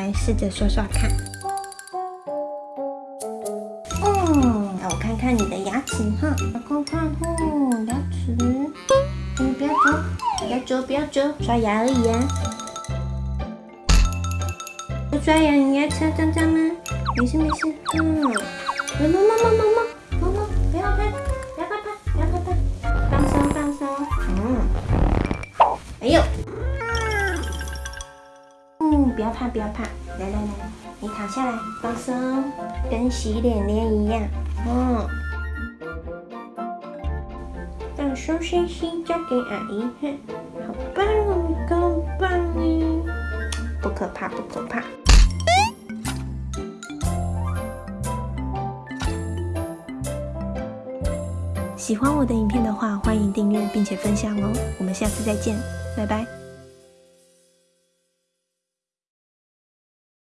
来试着刷刷看。嗯，让我看看你的牙齿哈，好看看哦，牙齿，你不要走，不要走，不要走，刷牙而已啊。不刷牙，你牙齿脏脏吗？没事没事，嗯，猫猫猫猫猫猫猫，不要拍，不要拍拍，不要拍拍，放松放松，嗯，哎呦。嗯，不要怕，不要怕，来来来，你躺下来，放松，跟洗脸脸一样。嗯，放松身心，交给阿姨，哼，好棒哦，你好棒哦，不可怕，不可怕。喜欢我的影片的话，欢迎订阅并且分享哦。我们下次再见，拜拜。